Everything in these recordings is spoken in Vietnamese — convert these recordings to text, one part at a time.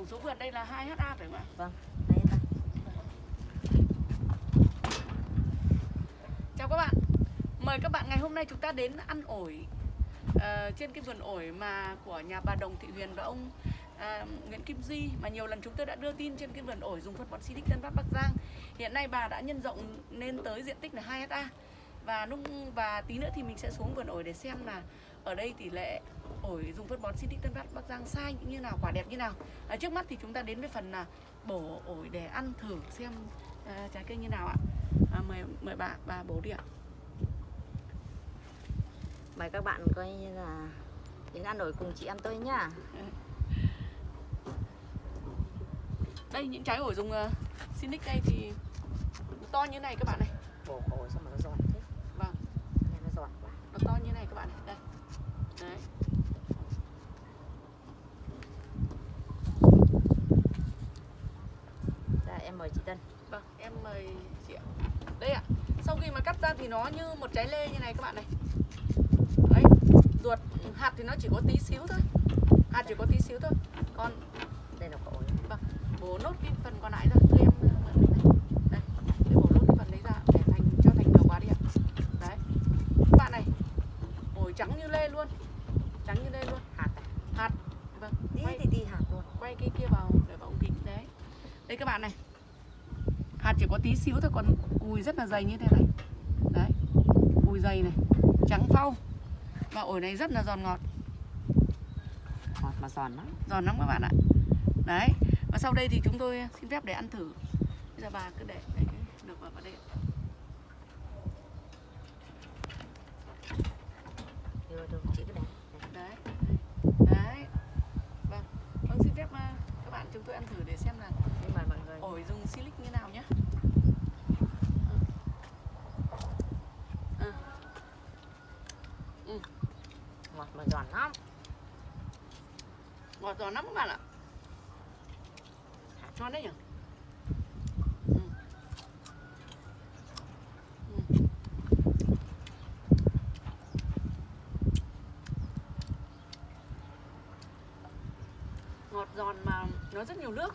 tổng số vườn đây là 2 ha phải không ạ? Vâng, chào các bạn. Mời các bạn ngày hôm nay chúng ta đến ăn ổi ờ, trên cái vườn ổi mà của nhà bà Đồng Thị Huyền và ông à, Nguyễn Kim Duy mà nhiều lần chúng tôi đã đưa tin trên cái vườn ổi dùng phân bón Silic Tân Phát Bắc Giang. Hiện nay bà đã nhân rộng lên tới diện tích là 2 ha và lúc và tí nữa thì mình sẽ xuống vườn ổi để xem là ở đây tỷ lệ ổi dùng phân bón Silic Tân Phát Bắc Giang sai như nào quả đẹp như nào? À, trước mắt thì chúng ta đến với phần là bổ ổi để ăn thử xem à, trái cây như nào ạ. À, mời mời bà bà bổ đi ạ. Mời các bạn coi như là đến ăn ổi cùng chị em tôi nhá. đây những trái ổi dùng uh, Sinic đây thì to như này các bạn này Bổ ổi sao mà nó giòn thế? vâng Nghe nó giòn quá. nó to như này các bạn đây đấy Đây em mời chị Tân. vâng em mời chị ạ đây ạ sau khi mà cắt ra thì nó như một trái lê như này các bạn này. Đấy ruột hạt thì nó chỉ có tí xíu thôi. Hạt chỉ có tí xíu thôi. Còn Đây là ổi. vâng bổ nốt cái phần còn lại ra Thưa em mượn bên này. Đây để bổ nốt cái phần đấy ra để thành cho thành đầu quả đi ạ. Đấy. Các bạn này ổi trắng như lê luôn. Trắng như lê luôn. Hạt à? hạt. Vâng Tí quay, thì tí hạt luôn. quay cái kia vào để vào ống kính đấy. Đây các bạn này. Hạt chỉ có tí xíu thôi còn cùi rất là dày như thế này dày này. Trắng phau. Và ổi này rất là giòn ngọt. Ngọt mà giòn lắm. giòn lắm các bạn ạ. Đấy và sau đây thì chúng tôi xin phép để ăn thử. Bây giờ bà cứ để để được vào đây. Được, được, chị cứ để. đấy đấy. Vâng vâng xin phép à, các bạn chúng tôi ăn thử để xem là ổi dùng silic như nào nhé Ngọt mà giòn lắm. ngọt giòn lắm các bạn ạ ngon đấy nhỉ Ừ. Ừ. ngọt giòn mà nó rất nhiều nước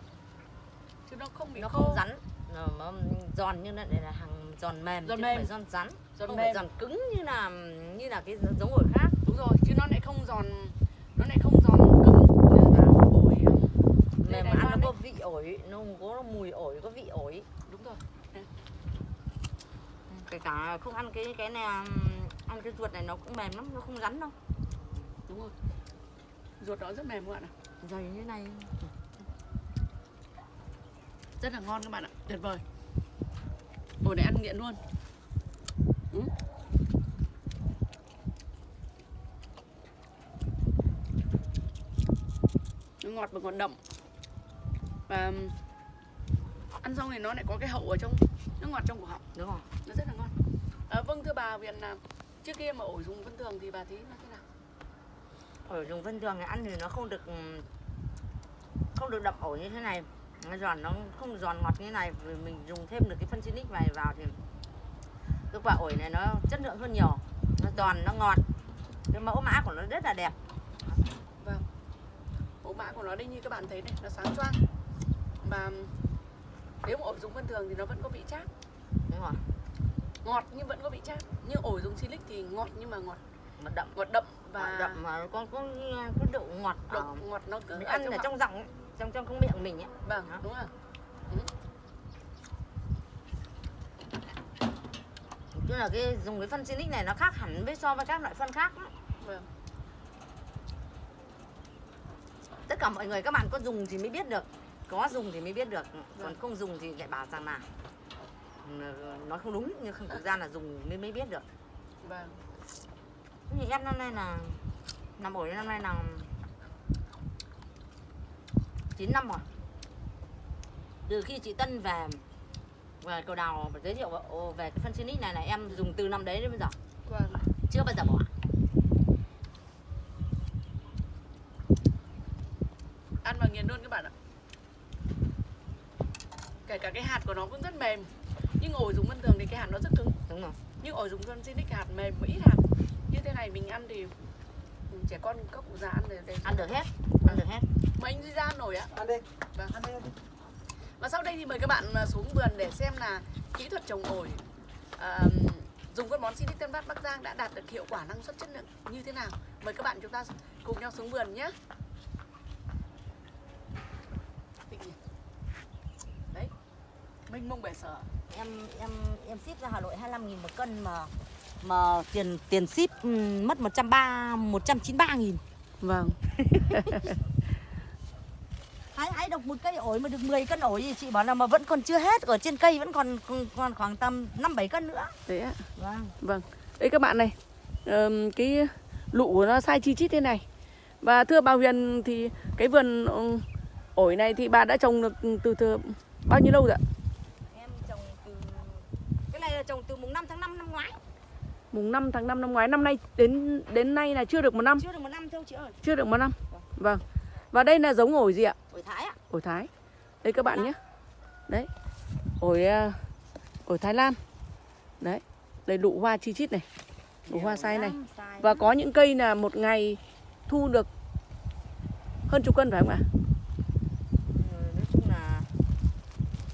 chứ nó không bị Nó khô không rắn. Nó, nó giòn như này là hàng giòn mềm Giòn chứ mềm. không phải giòn rắn. giòn không mềm phải giòn cứng như là như là cái giống ổi khác. Đúng rồi chứ nó lại không giòn nó lại không giòn cứng như là ổi Đây, Mềm mà ăn nó có vị ổi, nó không có mùi ổi, có vị ổi. đúng rồi Kể cả không ăn cái cái này ăn cái ruột này nó cũng mềm lắm, nó không rắn đâu. đúng rồi ruột nó rất mềm các bạn ạ Dày như này. rất là ngon các bạn ạ tuyệt vời ổi này ăn nghiện luôn ừ. Ngọt và ngọt đậm và ăn xong thì nó lại có cái hậu ở trong nó ngọt trong cổ họng Đúng không? nó rất là ngon à, vâng thưa bà viện là trước kia mà ổi dùng vân thường thì bà thấy nó thế nào Ổi dùng vân thường thì ăn thì nó không được um, không được đậm ổi như thế này. Nó giòn nó không giòn ngọt như thế này vì mình dùng thêm được cái phân xinic này vào thì cái quả ổi này nó chất lượng hơn nhiều. Nó giòn, nó ngọt. Cái mẫu mã của nó rất là đẹp. Vâng Mẫu mã của nó đây như các bạn thấy này Nó sáng choang. Và nếu mà ổi dùng vân thường thì nó vẫn có vị chát. Đúng? Ngọt nhưng vẫn có vị chát. Nhưng ổi dùng silic thì ngọt nhưng mà ngọt. Mà đậm. Ngọt đậm và và đậm mà có có có độ ngọt độ ở ngọt nó cứ ăn ở trong giọng ấy, trong trong trong miệng mình ấy. Vâng đúng rồi. Tức là cái dùng cái phân Sinic này nó khác hẳn với so với các loại phân khác. Vâng Tất cả mọi người các bạn có dùng thì mới biết được. Có dùng thì mới biết được. Còn Vâng. không dùng thì lại bảo rằng là ừ, Nói không đúng Nhưng không thực ra là dùng mới mới biết được. Vâng. Như em năm nay là Năm ổi năm nay là 9 năm rồi. Từ khi chị Tân về về cầu đào giới thiệu về cái phân Sinic này là em dùng từ năm đấy đến bây giờ. Vâng. Chưa bao giờ bỏ Ăn vào nghiền luôn các bạn ạ Kể cả cái hạt của nó cũng rất mềm. Nhưng ổi dùng vân thường thì cái hạt nó rất cứng. Đúng không Nhưng ổi dùng phân silic hạt mềm và ít hạt. Như thế này mình ăn thì trẻ con các cụ già ăn để, để ăn được hết. Ăn được hết. Mà anh Duy ra ăn nổi ạ. Ăn đi. Vâng. ăn đi ăn đi. Và sau đây thì mời các bạn à, xuống vườn để xem là kỹ thuật trồng ổi à, dùng phân bón Sinic Tân Phát Bắc Giang đã đạt được hiệu quả năng suất chất lượng như thế nào. Mời các bạn chúng ta cùng nhau xuống vườn nhé. Đấy, mênh mông bể sở. em em em ship ra Hà Nội 25 nghìn một cân mà mà tiền tiền ship mất 130 193 nghìn Vâng. hái hái được một cây ổi mà được 10 cân ổi thì chị bảo là mà vẫn còn chưa hết ở trên cây vẫn còn còn, khoảng tầm 5 7 cân nữa. Đấy ạ. Vâng. Vâng. Đây các bạn này. ờm, cái lụ của nó sai chi chít thế này. Và thưa bà Huyền thì cái vườn ổi này thì bà đã trồng được từ, từ bao nhiêu lâu rồi ạ? Em trồng từ cái này là trồng từ mùng 5 tháng 5 năm ngoái. Mùng 5 tháng 5 năm ngoái năm nay đến đến nay là chưa được một năm, Chưa được một năm thôi chị ơi. chưa được một năm. Vâng. Và đây là giống ổi gì ạ? Ổi Thái ạ. Ổi Thái. Đây các bạn nhé. Đấy. Ổi à, ổi Thái Lan. Đấy. Đây lụ hoa chi chít này. Lụ hoa sai này. Và có những cây là một ngày thu được hơn chục cân phải không ạ nói chung là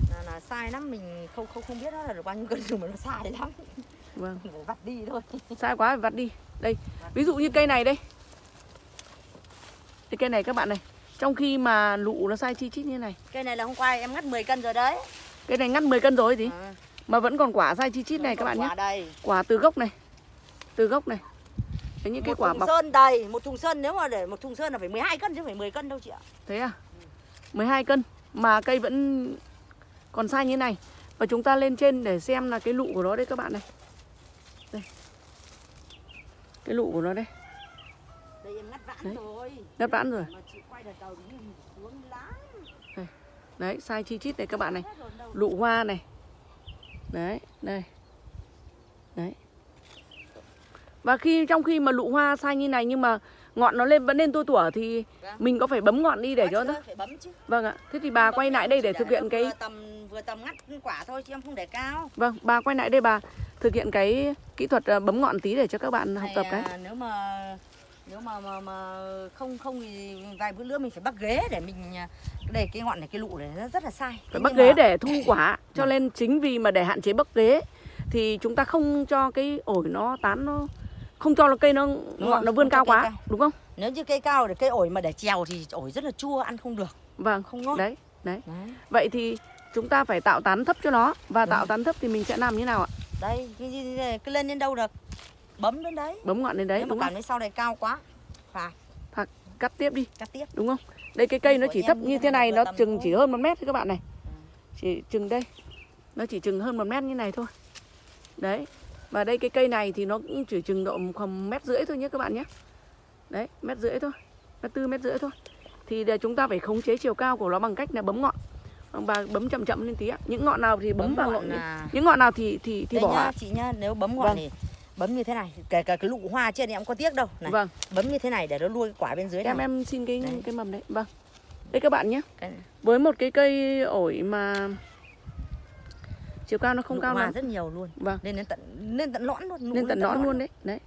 là, là sai lắm mình không không không biết nó là được bao nhiêu cân nhưng mà nó sai lắm Vâng. phải vặt đi thôi Sai quá phải vặt đi. Đây. Ví dụ như cây này đây. Cái cây này các bạn này. Trong khi mà lụ nó sai chi chít như này. cây này là hôm qua em ngắt 10 cân rồi đấy Cây này ngắt 10 cân rồi gì? à, Mà vẫn còn quả sai chi chít này các bạn nhé. quả đầy Quả từ gốc này. Từ gốc này. Đấy những cái một quả thùng bọc sơn đầy một thùng sơn nếu mà để một thùng sơn là phải 12 cân chứ phải 10 cân đâu chị ạ Thế à? 12 cân mà cây vẫn còn sai như này. Và chúng ta lên trên để xem là cái lụ của nó đây các bạn này. Đây. Cái lụ của nó đây. đây em ngắt vãn Đấy. rồi Ngắt vãn rồi. lắm Đấy, sai chi chít này các bạn này. Lụ hoa này. Đấy, đây. Đấy. Và khi trong khi mà lụ hoa sai như này nhưng mà ngọn nó lên vẫn lên tua tủa thì Vâng. mình có phải bấm ngọn đi để cho nó. Vâng ạ. Thế thì bà quay lại đây để thực hiện cái vừa tầm vừa tầm ngắt quả thôi chứ em không để cao Vâng, bà quay lại đây bà thực hiện cái kỹ thuật à, bấm ngọn tí để cho các bạn học tập cái. nếu mà nếu mà mà mà không không thì vài bữa nữa mình phải bắt ghế để mình à, để cái ngọn này cái lụ này nó rất là sai Phải bắt ghế mà- để thu quả. Cho nên chính vì mà để hạn chế bắt ghế thì chúng ta không cho cái ổi nó tán nó không cho nó cây nó ngọn nó vươn cao quá, cao. đúng không? nếu như cây cao thì cây ổi mà để trèo thì ổi rất là chua ăn không được Vâng, không ngon đấy, đấy. Đấy. Vậy thì chúng ta phải tạo tán thấp cho nó và tạo Vâng. tán thấp thì mình sẽ làm như nào ạ? đây cái cứ lên đến đâu được bấm đến đấy Bấm ngọn lên đấy nếu mà đúng cảm không? thấy sau này cao quá phải Cắt tiếp đi, cắt tiếp đúng không? Đây cái cây nó Của chỉ thấp như thế này nó chừng chỉ hơn một mét thôi các bạn này. Ừ. Chỉ chừng đây. Nó chỉ chừng hơn một mét như này thôi. Đấy. Và đây cái cây này thì nó cũng chỉ chừng độ khoảng mét rưỡi thôi nhé các bạn nhé. Đấy, mét rưỡi thôi. Mét tư mét rưỡi thôi. Thì để chúng ta phải khống chế chiều cao của nó bằng cách là bấm ngọn. Và bấm chậm chậm lên tí ạ. Những ngọn nào thì bấm, vào ngọn, là những ngọn nào thì thì thì đây bỏ. nhá ạ. chị nhá nếu bấm ngọn Vâng. thì bấm như thế này kể cả cái lụ hoa trên thì em có tiếc đâu này Vâng, bấm như thế này để nó nuôi cái quả bên dưới em này em xin cái Đấy. cái mầm đấy. Vâng. Đây các bạn nhé. cái Với một cái cây ổi mà chiều cao nó không lụ cao lắm. rất nhiều luôn Vâng. đến tận lên tận lõn luôn lụ Lên tận lõn nõn luôn đấy. Đấy.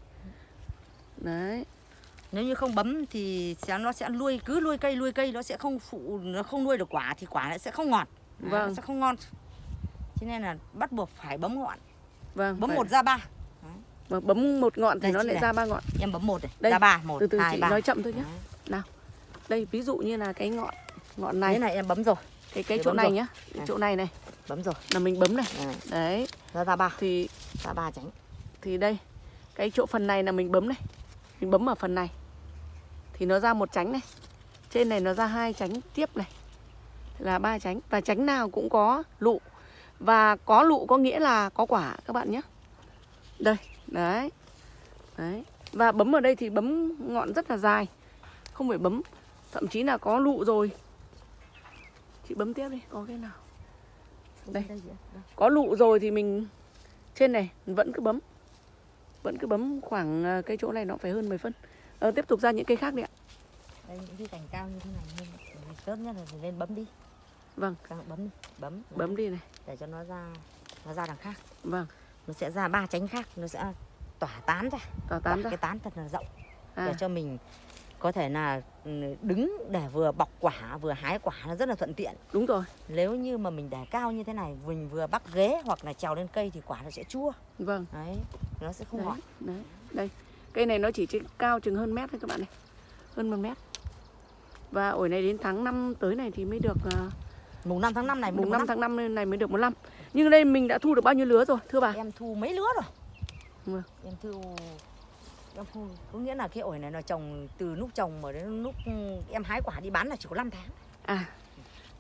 Đấy. nếu như không bấm thì sẽ nó sẽ nuôi cứ nuôi cây nuôi cây nó sẽ không phụ nó không nuôi được quả thì quả sẽ không ngọt Vâng. nó sẽ không ngon cho nên là bắt buộc phải bấm ngọn Vâng. bấm phải- một ra ba Vâng, bấm một ngọn thì Đây, nó lại này. ra ba ngọn. em bấm một này Đây, ra ba một Từ từ hai chị ba nói chậm thôi nhé. Đấy. Đây ví dụ như là cái ngọn ngọn này, này em bấm rồi cái cái Để chỗ này rồi. nhá, cái Này. chỗ này này bấm rồi là mình bấm này. Đấy, Đấy, ra ra ba thì ra ba tránh thì đây cái chỗ phần này là mình bấm này. Mình bấm ở phần này. Thì nó ra một chánh này. Trên này nó ra hai chánh tiếp này. Là ba chánh và chánh nào cũng có lụ. Và có lụ có nghĩa là có quả các bạn nhé. Đây, đấy. Đấy. Và bấm ở đây thì bấm ngọn rất là dài. Không phải bấm thậm chí là có lụ rồi. Chị bấm tiếp đi, có cái nào. Đây. Có lụ rồi thì mình trên này vẫn cứ bấm. Vẫn cứ bấm khoảng ờ, cái chỗ này nó phải hơn 10 phân. Ờ, tiếp tục ra những cây khác đi ạ. đây những cái cành cao như thế này nên tốt nhất là phải lên bấm đi Vâng. Càng bấm đi bấm Bấm đi này. để cho nó ra nó ra đằng khác Vâng, nó sẽ ra ba tránh khác nó sẽ tỏa tán ra tỏa tán tán ra. cái tán thật là rộng À, để cho mình có thể là ừ, đứng để vừa bọc quả vừa hái quả nó rất là thuận tiện. Đúng rồi. Nếu như mà mình để cao như thế này mình vừa bắt ghế hoặc là trèo lên cây thì quả nó sẽ chua. Vâng. Đấy nó sẽ không đấy, ngọt đấy. Đây cây này nó chỉ trên cao chừng hơn mét thôi các bạn này. Hơn một mét. Và ổi này đến tháng 5 tới này thì mới được uh, mùng 5 tháng 5 này mùng mùng 5 5 tháng 5 này mới được một năm. Nhưng đây mình đã thu được bao nhiêu lứa rồi thưa bà? Em thu mấy lứa rồi? Vâng. em thu em có nghĩa là cái ổi này nó trồng từ lúc trồng mà đến lúc ừ, em hái quả đi bán là chỉ có 5 tháng. À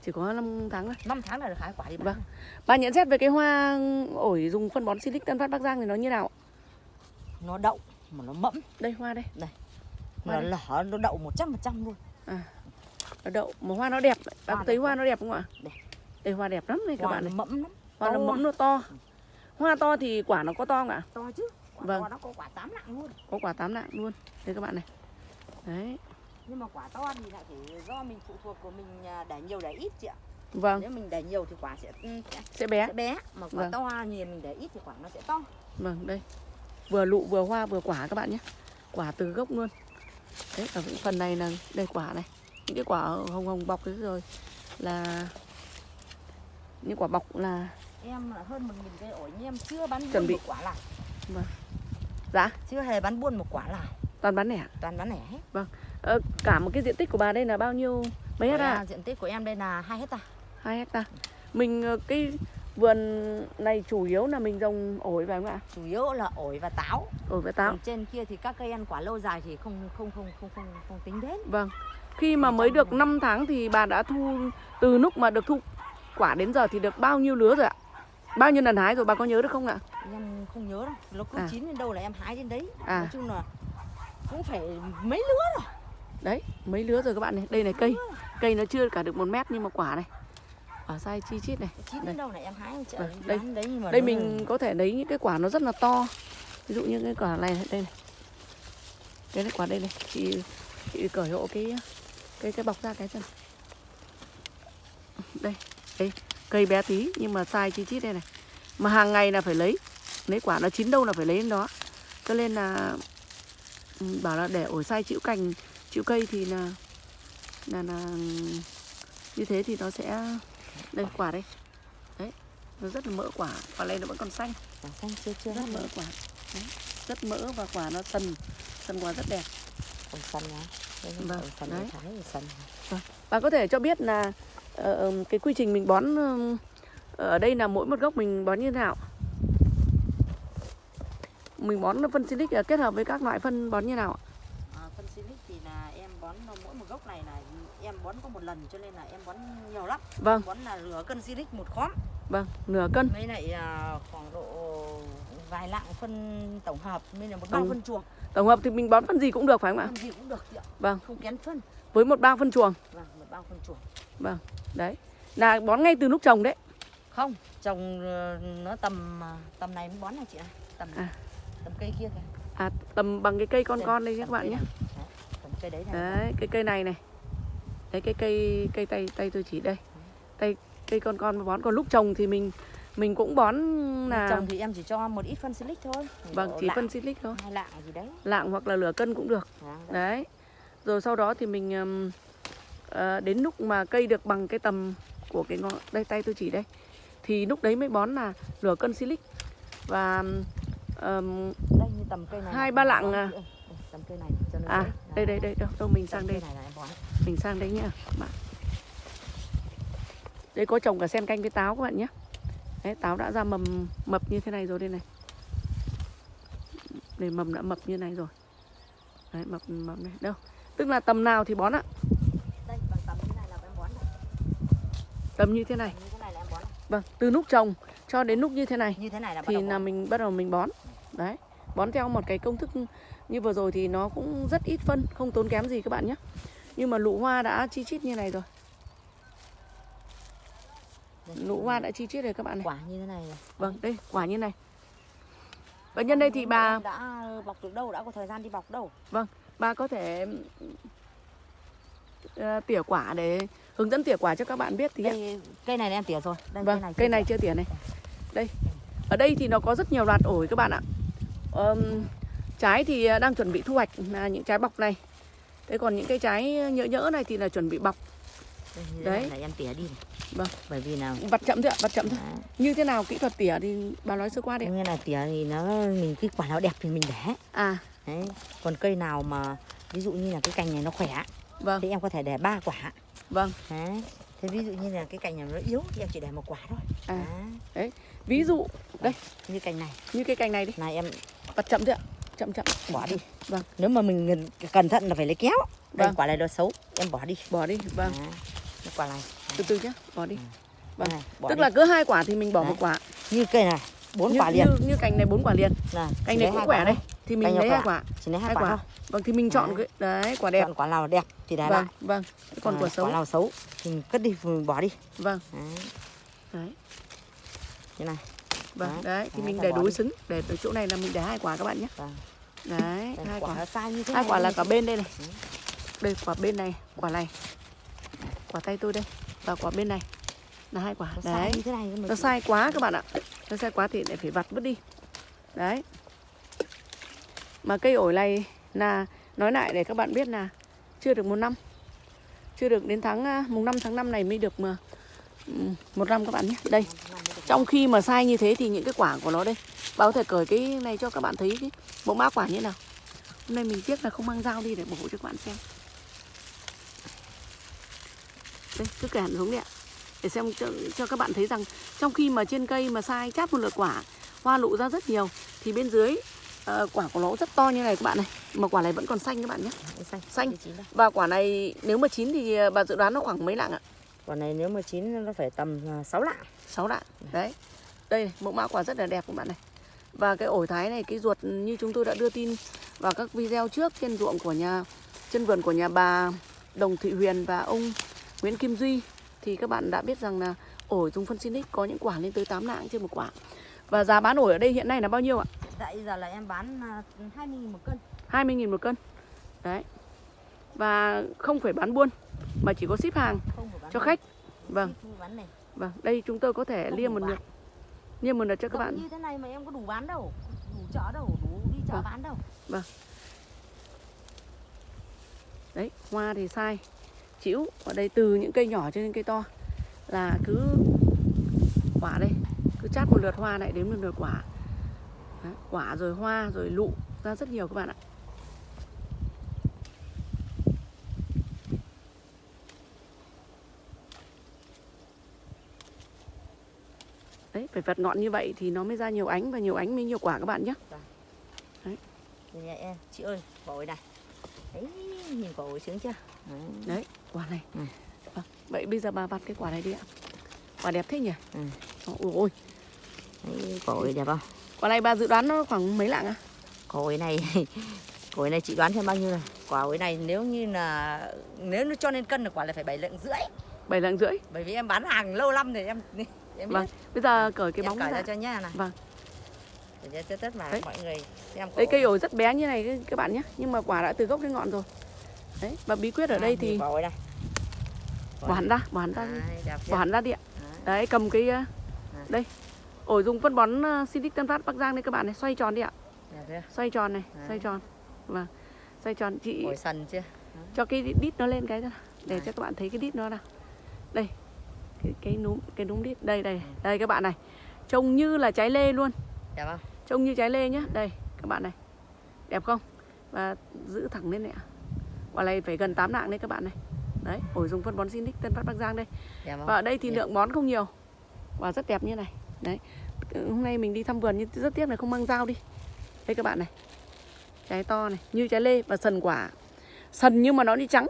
chỉ có 5 tháng thôi. 5 tháng là được hái quả đi bán. Vâng. bà nhận xét về cái hoa ổi dùng phân bón Silic Tân Phát Bắc Giang thì nó như nào? Ạ? nó đậu mà nó mẫm. Đây hoa đây. Nó lở nó đậu 100% luôn. Nó đậu mà hoa nó đẹp. Hoa có thấy hoa nó đẹp không ạ? Đẹp. đây hoa đẹp lắm đây các hoa bạn nó này mẫm lắm. Hoa nó to. mẫm nó to. Hoa to thì quả nó có to không ạ? To chứ quả Vâng. to nó có quả tám nặng luôn. Có quả tám nặng luôn. Đây các bạn này. Đấy. Nhưng mà quả to thì lại phải do mình phụ thuộc của mình à, để nhiều để ít chị ạ. Vâng. Nếu mình để nhiều thì quả sẽ ừ, sẽ, sẽ bé. sẽ bé. Mà quả Vâng. to thì mình để ít thì quả nó sẽ to. Vâng đây. Vừa lụ vừa hoa vừa quả các bạn nhé. Quả từ gốc luôn. Đấy ở những phần này là đây quả này. Những cái quả hồng hồng bọc đấy rồi là những quả bọc là em là hơn một nghìn cây ổi nhưng em chưa bán Chuẩn buôn bị. một quả nào giá chưa hề bán buôn một quả nào? Toàn bán lẻ toàn bán lẻ hết. Ờ, cả một cái diện tích của bà đây là bao nhiêu mấy hecta? Là diện tích của em đây là 2 hecta. Hai hecta. Mình ờ, cái vườn này chủ yếu là mình trồng ổi phải không ạ? Chủ yếu là ổi và táo. Ổi và táo. Còn trên kia thì các cây ăn quả lâu dài thì không không không không không, không tính đến. Vâng. Khi mà mới được 5 tháng thì bà đã thu từ lúc mà được thu quả đến giờ thì được bao nhiêu lứa rồi ạ bao nhiêu lần hái rồi bà có nhớ được không ạ? Em không nhớ đâu nó cứ À. chín đến đâu là em hái đến đấy. À. nói chung là cũng phải mấy lứa rồi. Đấy mấy lứa rồi các bạn này. Đây này cây cây nó chưa cả được một mét nhưng mà quả này. Quả sai chi chít này. Chín Đây. đến đâu là em hái chợ Vâng, đây. đấy nhưng mà đây mình có thể lấy những cái quả nó rất là to. Ví dụ như cái quả này đây này. Cái này quả đây này. Chị chị cởi hộ cái cái cái bọc ra cái chân đây đây cây bé tí nhưng mà sai chi chít đây này. Mà hàng ngày là phải lấy lấy quả nó chín đâu là phải lấy đến đó. Cho nên là ừ, bảo là để ổi sai chịu cành chịu cây thì là là là như thế thì nó sẽ đây quả đây. Đấy nó rất là mỡ quả quả này nó vẫn còn xanh. Quả xanh chưa chưa rất mỡ quả đấy. rất mỡ và quả nó sần sần quả rất đẹp. Ổi sần á Đây, Vâng, đấy. sần bà có thể cho biết là ờ, ờ, cái quy trình mình bón ở đây là mỗi một gốc mình bón như thế nào? Mình bón phân silic ờ, kết hợp với các loại phân bón như nào ạ? à, phân silic thì là em bón mỗi một gốc này là em bón có một lần cho nên là em bón nhiều lắm. Vâng. Bón là nửa cân silic một khóm. Vâng nửa cân. Mấy lại à, khoảng độ vài lạng phân tổng hợp mới là một bao phân chuồng. tổng hợp thì mình bón phân gì cũng được phải không ạ? Phân gì cũng được chị ạ. Vâng. Không kén phân. Với một bao phân chuồng. Vâng một bao phân chuồng đấy. Là bón ngay từ lúc trồng đấy. Không trồng ờ, nó tầm à, tầm này mới bón này chị ạ? Tầm À. tầm cây kia kìa. À tầm bằng cái cây con Đây, con đây các bạn nhé. cây đấy này. Đấy cái cây này này. Đấy cái cây cây tay tay tôi chỉ đây. Tay cây con con bón. Còn lúc trồng thì mình mình cũng bón là trồng thì em chỉ cho một ít phân silic thôi. Vâng chỉ lạng, phân silic thôi. lạng gì đấy. Lạng hoặc là nửa cân cũng được. Vâng, đấy. đấy. Rồi sau đó thì mình ờ, đến lúc mà cây được bằng cái tầm của cái ngọn đây tay tôi chỉ đây thì lúc đấy mới bón là nửa cân silic. Và ừm, đây như tầm cây này Hai ba lạng à? đây, đây, tầm cây này cho nó à đây đây đây đâu, đâu mình sang đây. mình sang đấy nhá bạn. Đây có trồng cả sen canh với táo các bạn nhé đấy, táo đã ra mầm mập như thế này rồi đây này. Đây mầm đã mập như này rồi. Đấy mập mập này đâu. Tức là tầm nào thì bón ạ đây bằng tầm như này là em bón này. Tầm như thế này. Như thế này là em bón. Này. vâng từ lúc trồng cho đến lúc như thế này. Như thế này là bắt thì là mình bắt đầu mình bón. Đấy bón theo một cái công thức như vừa rồi thì nó cũng rất ít phân không tốn kém gì các bạn nhé. Nhưng mà lụ hoa đã chi chít như này rồi. Lụ hoa đã chi chít rồi các bạn này. Quả như thế này này. vâng đây quả như này. Và nhân đây thì bà đã bọc được đâu đã có thời gian đi bọc đâu? Bà có thể tỉa quả để hướng dẫn tỉa quả cho các bạn biết thì ạ. đây cây này em tỉa rồi đây vâng cây này chưa tỉa này đây ở đây thì nó có rất nhiều loạt ổi các bạn ạ Ờm, trái thì đang chuẩn bị thu hoạch là những trái bọc này thế còn những cái trái nhỡ nhỡ này thì là chuẩn bị bọc Đây, Đấy. này là em tỉa đi này. Vâng. bởi vì nào vặt chậm thôi ạ vặt chậm thôi Đấy. như thế nào kỹ thuật tỉa thì bà nói sơ qua đi như là tỉa thì nó mình cái quả nào đẹp thì mình để à Đấy. còn cây nào mà ví dụ như là cái cành này nó khỏe vâng. Thì em có thể để ba quả. Vâng. Đấy. thế ví dụ như là cái cành này nó yếu thì em chỉ để một quả thôi. À. Đấy. ví dụ đây. Như cành này. Như cái cành này đi. Này em vặt chậm ạ? Chậm chậm. Bỏ đi. Vâng. nếu mà mình cẩn thận là phải lấy kéo. Đây Vâng. quả này nó xấu. Em bỏ đi. Bỏ đi. Vâng. Cái quả này. Từ từ nhé bỏ đi. Vâng. này, bỏ tức đi. là cứ hai quả thì mình bỏ Đấy. một quả. Như cây này bốn quả liền. như, như cành này bốn quả liền. Này cành này cũng khỏe đây. Thì mình lấy hai quả? chỉ lấy hai hai quả, quả. thôi. Vâng thì mình chọn Đấy. cái đấy quả đẹp. Chọn quả nào đẹp thì để vâng lại. vâng. Thế còn À, quả xấu? quả nào xấu thì mình cất đi mình bỏ đi. Vâng. Đấy. đấy. Như này. Vâng Đấy. đấy thì Đấy, mình để đối xứng. Để ở chỗ này là mình để hai quả các bạn nhé. Vâng. đấy Đây, hai quả sai như thế hai quả là cả bên đây này. Đây quả bên này quả này. Quả tay tôi đây và quả bên này là hai quả. Nó đấy. thế nó sai quá các bạn ạ. Nó sai quá thì lại phải vặt vứt đi. Đấy mà cây ổi này là nói lại để các bạn biết là chưa được một năm. Chưa được đến tháng à, mùng 5 tháng 5 này mới được mà một năm các bạn nhé. Đây trong khi mà sai như thế thì những cái quả của nó đây. Báo thể cởi cái này cho các bạn thấy cái mẫu mã quả như thế nào. Hôm nay mình tiếc là không mang dao đi để bổ cho các bạn xem. Đây cứ kẻ xuống đi ạ. Để xem cho, cho các bạn thấy rằng trong khi mà trên cây mà sai chát một lượt quả hoa lụ ra rất nhiều thì bên dưới ờ, quả của nó rất to như này các bạn này mà quả này vẫn còn xanh các bạn nhé. Đây, xanh. Xanh. Và quả này nếu mà chín thì ờ, bà dự đoán nó khoảng mấy lạng ạ? Quả này nếu mà chín nó phải tầm 6 lạng. 6 lạng. Đấy. Đây mẫu mã quả rất là đẹp các bạn này. Và cái ổi thái này cái ruột như chúng tôi đã đưa tin vào các video trước trên ruộng của nhà trên vườn của nhà bà Đồng Thị Huyền và ông Nguyễn Kim Duy. Thì các bạn đã biết rằng là ổi dùng phân Sinic có những quả lên tới 8 lạng trên một quả. Và giá bán ổi ở đây hiện nay là bao nhiêu ạ tại giờ là em bán à, 20 000 một cân. 20.000 một cân. Đấy. Và không phải bán buôn mà chỉ có ship hàng cho khách. Vâng. Vâng đây chúng tôi có thể Không liêm một lượt. Liêm một lượt cho các bạn. như thế này mà em có đủ bán đâu. Đủ chợ đâu đủ đi chợ Vâng. bán đâu. Đấy hoa thì sai. Chĩu ở đây từ những cây nhỏ cho đến cây to. Là cứ quả đây. Cứ chát một lượt hoa lại đến một lượt quả đấy, quả rồi hoa rồi lụ ra rất nhiều các bạn ạ. Đấy phải vặt ngọn như vậy thì nó mới ra nhiều ánh và nhiều ánh mới nhiều quả các bạn nhé. Nhà em chị ơi quả ổi này. Đấy nhìn quả ổi sướng chưa? Đấy. đấy quả này. Ừ. Vâng, vậy bây giờ bà vặt cái quả này đi ạ. Quả đẹp thế nhỉ? Ừ. ôi ôi. Đấy quả ổi đẹp không quả này bà dự đoán nó khoảng mấy lạng à? Quả ổi này quả ổi này chị đoán xem bao nhiêu này quả ổi này nếu như là nếu nó cho nên cân là quả là phải bảy lạng rưỡi. Bảy lạng rưỡi? Bởi vì em bán hàng lâu lắm rồi em em biết. Vâng bây giờ cởi cái em bóng cởi ra cho nhá này Vâng. để cho tất mà Đấy. mọi người xem quả đấy cây ổi. rất bé như này các bạn nhé nhưng mà quả đã từ gốc đến ngọn rồi. Đấy và bí quyết ở À, đây thì bỏ hẳn ra bỏ hẳn ra bỏ hẳn ra đi ạ. Đấy. đấy cầm cái ờ, đây ổi dùng phân bón uh, Sinic Tân Phát Bắc Giang đây các bạn này xoay tròn đi ạ. Chưa xoay tròn này Đấy. xoay tròn. Vâng xoay tròn. Chị ổi sần chưa? Cho cái đít nó lên cái ra để Đấy. cho các bạn thấy cái đít nó nào đây cái cái núm cái núm đít đây đây Ừ. đây các bạn này. Trông như là trái lê luôn. Đẹp không? Trông như trái lê nhá. Đây các bạn này. Đẹp không? Và giữ thẳng lên này ạ. Quả này phải gần 8 lạng đấy các bạn này. Đấy ổi dùng phân bón Sinic Tân Phát Bắc Giang đây. Đẹp không? Và ở đây thì Đẹp. lượng bón không nhiều. Quả rất đẹp như này đấy. Ừ, hôm nay mình đi thăm vườn nhưng rất tiếc là không mang dao đi. Đây các bạn này. Trái to này, như trái lê và sần quả. Sần nhưng mà nó đi trắng.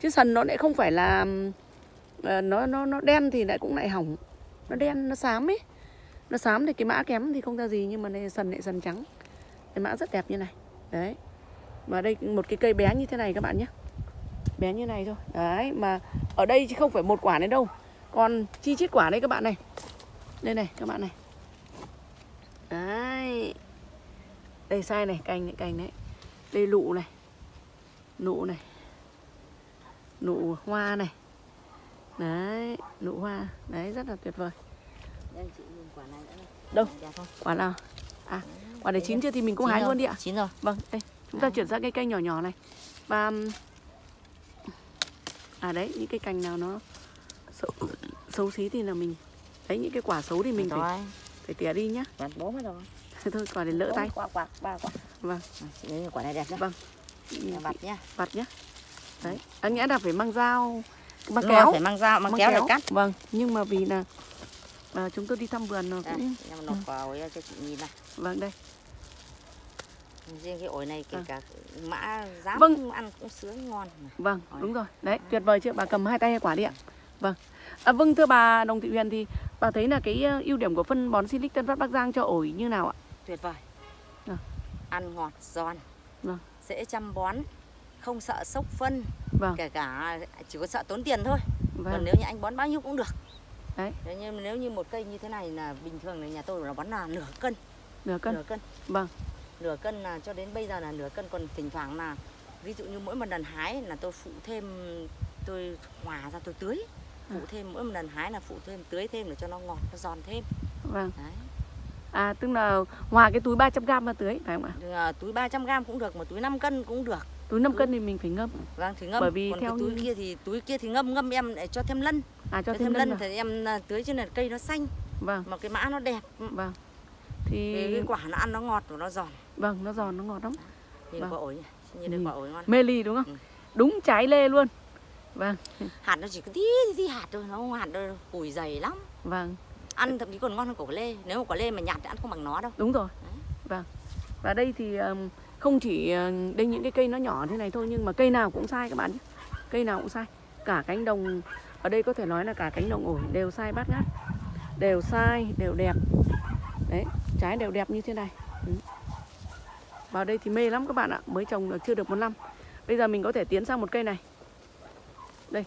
Chứ sần nó lại không phải là ờ, nó nó nó đen thì lại cũng lại hỏng. Nó đen, nó xám ấy. Nó xám thì cái mã kém thì không ra gì nhưng mà này sần lại sần trắng. Cái mã rất đẹp như này. Đấy. Mà đây một cái cây bé như thế này các bạn nhé. Bé như này thôi. Đấy, mà ở đây chứ không phải một quả đấy đâu. Còn chi chít quả đây các bạn này đây này các bạn này. Đấy. Đây sai này cành này cành đấy. Đây lụ này. Nụ này. Nụ hoa này. Đấy nụ hoa. Đấy rất là tuyệt vời. Đây, chị nhìn quả này nữa này. Đâu? quả nào? À quả này Đấy chín chưa thì mình cũng Chín hái rồi, luôn đi ạ. chín rồi. Vâng đây chúng ta chuyển sang cây cây nhỏ nhỏ này. Và à đấy những cái cành nào nó xấu, xấu xí thì là mình đấy những cái quả xấu thì mình phải phải tỉa đi nhá. Vặt bố mất rồi. Thôi quả để lỡ tay. quả quả ba quả. Vâng. À, lấy quả này đẹp nhá. Vâng. Vặt nhá. vặt nhá. Đấy. Anh nghĩa là phải mang dao mang kéo. phải mang dao mang mang kéo để cắt. Vâng nhưng mà vì là à, chúng tôi đi thăm vườn nó đây cũng em nộp vào ấy cho chị nhìn này vâng đây. Riêng cái ổi này kể À. cả mã giá Vâng. ăn cũng sướng ngon Vâng, Rồi. đúng rồi. Đấy, tuyệt vời chưa? Bà cầm hai tay hai quả đi ạ. Vâng. À, vâng thưa bà Đồng Thị Huyền thì bà thấy là cái ờ, ưu điểm của phân bón Silic Tân Phát Bắc Giang cho ổi như nào ạ? tuyệt vời Vâng. ăn ngọt giòn Vâng. dễ chăm bón không sợ sốc phân Vâng, kể cả chỉ có sợ tốn tiền thôi còn vâng. nếu như anh bón bao nhiêu cũng được Đấy. nếu như nếu như một cây như thế này là bình thường là nhà tôi là bón là nửa cân Nửa cân. nửa cân Vâng, nửa cân là cho đến bây giờ là nửa cân còn thỉnh thoảng là ví dụ như mỗi một lần hái là tôi phụ thêm tôi hòa ra tôi tưới phụ thêm mỗi một lần hái là phụ thêm tưới thêm để cho nó ngọt nó giòn thêm vâng. đấy À tức là hòa cái túi 300g vào tưới phải không ạ? À, túi 300 gram cũng được một túi 5 cân cũng được Túi 5 cân thì mình phải ngâm. vâng thì ngâm Bởi vì còn theo cái túi như- kia thì túi kia thì ngâm ngâm em để cho thêm lân À cho cho thêm lân vào. thì em à, tưới trên là cây nó xanh Vâng, mà cái mã nó đẹp vâng. thì Thì cái quả nó ăn nó ngọt và nó giòn vâng, nó giòn nó ngọt lắm. nhìn Vâng. quả ổi nhìn Nhìn. quả ổi ngon Mê ly đúng không? Ừ. Đúng trái lê luôn. Vâng, hạt nó chỉ có tí tí hạt thôi nó không hạt đâu củi dày lắm vâng. ăn thậm chí còn ngon hơn quả lê nếu mà quả lê mà nhạt thì ăn không bằng nó đâu Đúng rồi. Đấy. Vâng. Và đây thì không chỉ ờ, đây những cái cây nó nhỏ thế này thôi nhưng mà cây nào cũng sai các bạn nhé. Cây nào cũng sai. Cả cánh đồng ở đây có thể nói là cả cánh đồng ổi đều sai bát ngát. Đều sai, đều đẹp. Đấy, trái đều đẹp như thế này. Ừ. Vào đây thì mê lắm các bạn ạ, mới trồng được chưa được một năm. Bây giờ mình có thể tiến sang một cây này. Đây.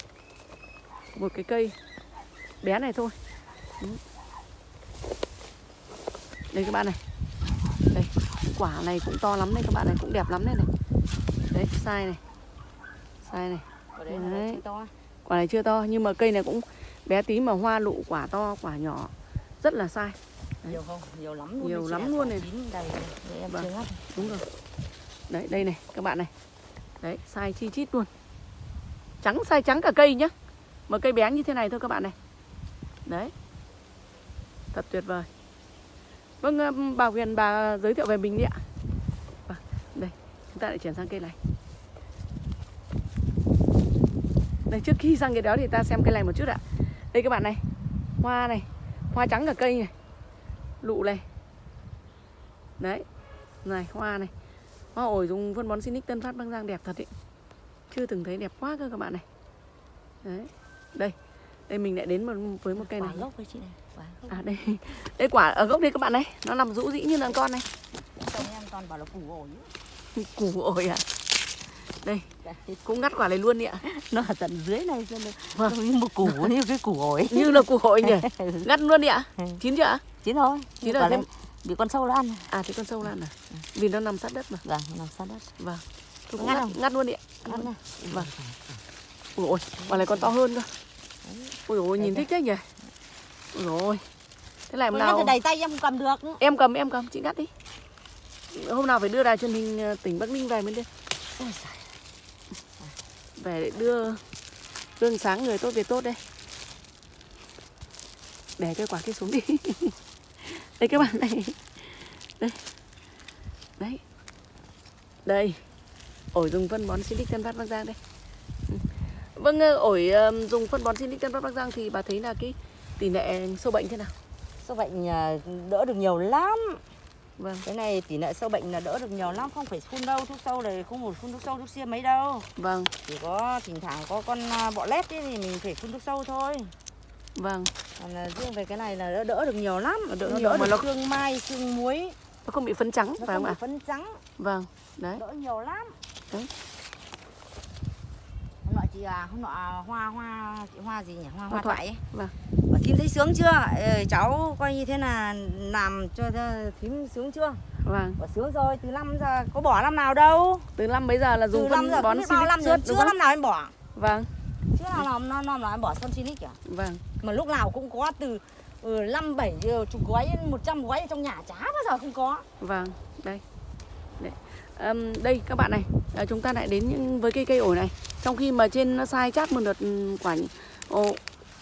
Một cái cây bé này thôi. Đây các bạn này. Đây quả này cũng to lắm đây các bạn này cũng đẹp lắm đây này. Đấy sai này. Sai này. Quả đấy quả này chưa to nhưng mà cây này cũng bé tí mà hoa lụ quả to quả nhỏ. Rất là sai. Đấy. nhiều không? Nhiều lắm luôn. Nhiều lắm luôn này. đầy Vâng. đúng rồi. Đấy đây này các bạn này. Đấy sai chi chít luôn trắng sai trắng cả cây nhá. Mà cây bé như thế này thôi các bạn này. Đấy. Thật tuyệt vời. Vâng ờ, bà Huyền bà giới thiệu về mình đi ạ. Vâng, đây chúng ta lại chuyển sang cây này. Đây trước khi sang cái đó thì ta xem cây này một chút ạ. Đây các bạn này hoa này hoa trắng cả cây này. Lụ này. Đấy này hoa này. Hoa ổi dùng phân bón Sinic Tân Phát Bắc Giang đẹp thật ý chưa từng thấy đẹp quá cơ các bạn này. Đấy đây đây mình lại đến một, với một cây quả này. gốc với chị này quả gốc. À đây đây quả ở gốc đây các bạn này nó nằm rũ rĩ như là con này. Xong em toàn bảo là củ ổi củ ổi à? Đây cũng ngắt quả này luôn đi ạ. Nó ở tận dưới này xem được Vâng. như một củ như cái củ ổi. Như là củ ổi nhỉ? Ngắt luôn đi ạ. Ừ. chín chưa ạ? Chín thôi Chín quả rồi, thêm- bị con sâu nó ăn. À thì con sâu lan à? Vì nó nằm sát đất mà. Vâng nó nằm sát đất. Vâng. Ngắt ngắt luôn đi ạ ăn này Vâng. ui ôi quả này còn to hơn cơ. Ui ôi nhìn thích thế nhỉ? Ui ôi. Thế lại hôm Ôi, ngắt thì nào đầy tay em không cầm được. Em cầm em cầm. Chị ngắt đi. Hôm nào phải đưa đài truyền hình ờ, tỉnh Bắc Ninh về mới đi về để đưa gương sáng người tốt việc tốt đây. Để cái quả kia xuống đi. Đây các bạn này. Đây. Đấy. Đây ổi dùng phân bón Silic Tân Phát Bắc Giang đây. Ừ. vâng ờ, ổi dùng phân bón Silic Tân Phát Bắc Giang thì bà thấy là cái tỷ lệ sâu bệnh thế nào? Sâu bệnh à, đỡ được nhiều lắm. Vâng. Cái này tỷ lệ sâu bệnh là đỡ được nhiều lắm không phải phun đâu thuốc sâu này không một phun thuốc sâu thuốc xiêm mấy đâu. Vâng. Chỉ có thỉnh thoảng có con à, bọ lét ấy thì mình phải phun thuốc sâu thôi. Vâng. Còn là riêng về cái này là đỡ, đỡ được nhiều lắm. Đỡ nó nhiều đỡ mà được nó- xương mai xương muối. Nó không bị phấn trắng nó phải không ạ? phấn trắng. Vâng đấy. Đỡ nhiều lắm Hôm nọ chị à hôm nọ hoa hoa chị hoa gì nhỉ? Hoa hoa, Hoa thoại. ấy. Vâng. Bảo thím thấy sướng chưa? Ờ, cháu coi như thế là làm cho thím sướng chưa? Vâng. Bảo sướng rồi từ năm giờ có bỏ năm nào đâu? Từ năm bây giờ là từ dùng năm phân giờ bón Silic năm suốt đúng chưa không năm nào em bỏ. Vâng. Chưa nào năm năm năm nào em bỏ phân silic cả vâng. Mà lúc nào cũng có từ ừ, năm bảy chục gói một trăm gói ở trong nhà chả bao giờ không có. Vâng, đây. Đấy. Ờm, đây các bạn này à, chúng ta lại đến những với cây cây ổi này trong khi mà trên nó sai chát một đợt quả ồ,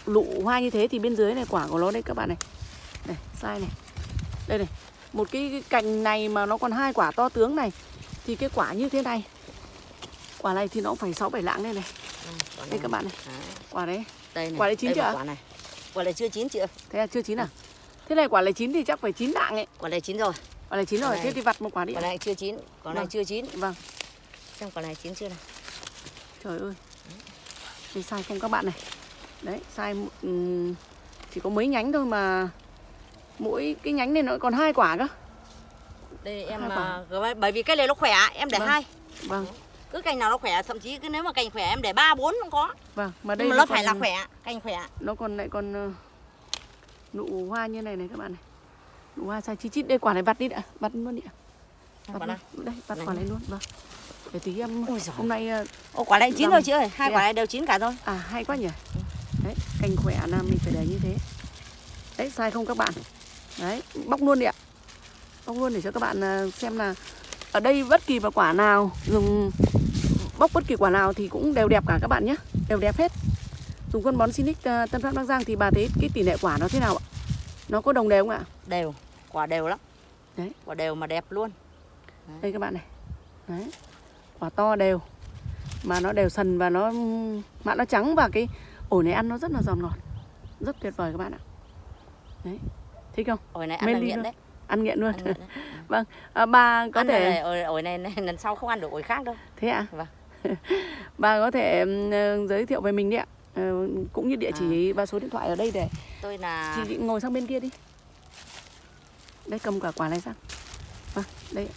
lụ hoa như thế thì bên dưới này quả của nó đây các bạn này này sai này đây này một cái, cái cành này mà nó còn hai quả to tướng này thì cái quả như thế này quả này thì nó cũng phải sáu bảy lạng đây này quả đây các bạn này Đấy, quả đấy đây này. Quả này chín chưa? Quả này. Quả này chưa chín chị ơi. thế là chưa chín à thế này quả này chín thì chắc phải chín lạng ấy Quả này chín rồi. Quả này chín rồi thế thì vặt một quả đi Quả này chưa chín. Quả này Vâng. chưa chín. vâng Xem quả này chín chưa nào. Trời ơi Đây sai không các bạn này Đấy sai ừm, Chỉ có mấy nhánh thôi mà Mỗi cái nhánh này nó còn hai quả cơ Đây em mà bởi vì cái này nó khỏe em để Vâng. hai. Vâng Cứ cành nào nó khỏe thậm chí cứ nếu mà cành khỏe em để ba bốn cũng có. vâng Mà đây Nhưng mà nó phải còn- là khỏe, cành khỏe. Nó còn lại còn ờ, Nụ hoa như này này các bạn này Hoa sai chi chít? Đây quả này vặt đi đã. Vặt luôn đi ạ. Vặt. Đây vặt quả này luôn. Vâng. Để tí em Ôi giời. Hôm nay ờ, Ô quả này chín rồi chị ơi, hai quả à? này đều chín cả rồi. À hay quá nhỉ. Đấy cành khỏe là mình phải để như thế. Đấy sai không các bạn? Đấy bóc luôn đi ạ. Bóc luôn để cho các bạn à, xem là Ở đây bất kỳ vào quả nào Dùng bóc bất kỳ quả nào thì cũng đều đẹp cả các bạn nhé. Đều đẹp hết. Dùng phân bón Sinic à, Tân Phát Bắc Giang thì bà thấy cái tỷ lệ quả nó thế nào ạ? Nó có đồng đều không ạ? Đều, quả đều lắm. Đấy. Quả đều mà đẹp luôn. Đây các bạn này Đấy Quả to đều Mà nó đều sần và nó Mạ nó trắng và cái ổi này ăn nó rất là giòn ngọt Rất tuyệt vời các bạn ạ Đấy Thích không? Ổi này ăn Men là nghiện luôn. đấy. Ăn nghiện luôn Ăn nghiện đấy. Vâng à, Bà có ăn thể này, ổi, ổi này, này lần sau không ăn được ổi khác đâu. Thế ạ? Vâng. bà có thể ờ, giới thiệu về mình đi ạ Ờ, Cũng như địa chỉ và số điện thoại ở đây để Tôi là Chị ngồi sang bên kia đi Đây cầm cả quả này sang Vâng đây.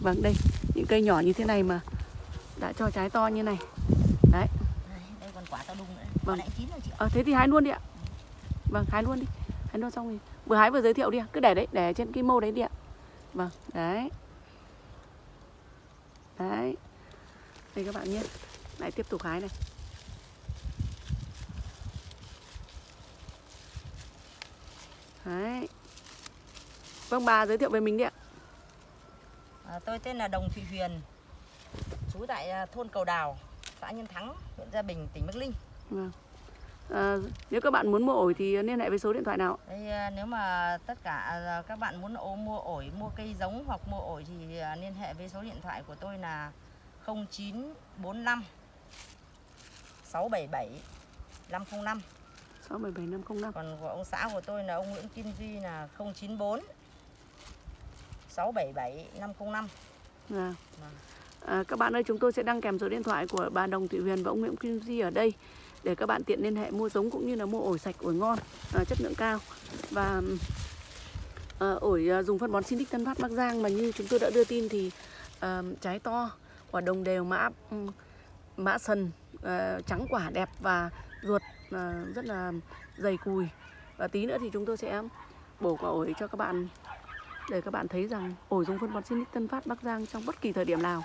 Vâng đây Những cây nhỏ như thế này mà Đã cho trái to như này. Đấy. Đây, còn quả to đùng nữa. Vâng. Chín rồi chị. Ờ thế thì hái luôn đi ạ. Vâng hái luôn đi. Hái luôn xong thì Vừa hái vừa giới thiệu đi ạ. Cứ để đấy Để trên cái mâu đấy đi ạ. Vâng đấy. Đấy. Đây các bạn nhé. Lại tiếp tục hái này Đấy Vâng bà giới thiệu về mình đi ạ À, tôi tên là Đồng Thị Huyền. Trú tại à, thôn Cầu Đào, xã Nhân Thắng, huyện Gia Bình, tỉnh Bắc Ninh. Vâng à, Nếu các bạn muốn mua ổi thì liên hệ với số điện thoại nào? Đây à, nếu mà tất cả à, các bạn muốn ô, mua ổi, mua cây giống hoặc mua ổi thì liên hệ với số điện thoại của tôi là 0945 677 505. 677505 Còn của ông xã của tôi là ông Nguyễn Kim Duy là 094 677 505. Vâng. Vâng. À, các bạn ơi chúng tôi sẽ đăng kèm số điện thoại của bà Đồng Thị Huyền và ông Nguyễn Kim Di ở đây để các bạn tiện liên hệ mua giống cũng như là mua ổi sạch ổi ngon à, chất lượng cao và à, ổi à, dùng phân bón Sinic Tân Phát Bắc Giang mà như chúng tôi đã đưa tin thì à, trái to quả đồng đều mã mã sần à, trắng quả đẹp và ruột à, rất là dày cùi. Và tí nữa thì chúng tôi sẽ bổ quả ổi cho các bạn để các bạn thấy rằng ổi dùng phân bón Sinic Tân Phát Bắc Giang trong bất kỳ thời điểm nào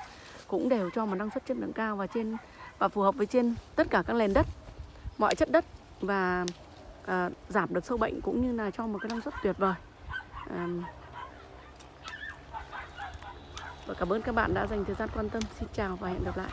cũng đều cho một năng suất chất lượng cao và trên và phù hợp với trên tất cả các nền đất mọi chất đất và à, giảm được sâu bệnh cũng như là cho một cái năng suất tuyệt vời. À, và cảm ơn các bạn đã dành thời gian quan tâm. Xin chào và hẹn gặp lại.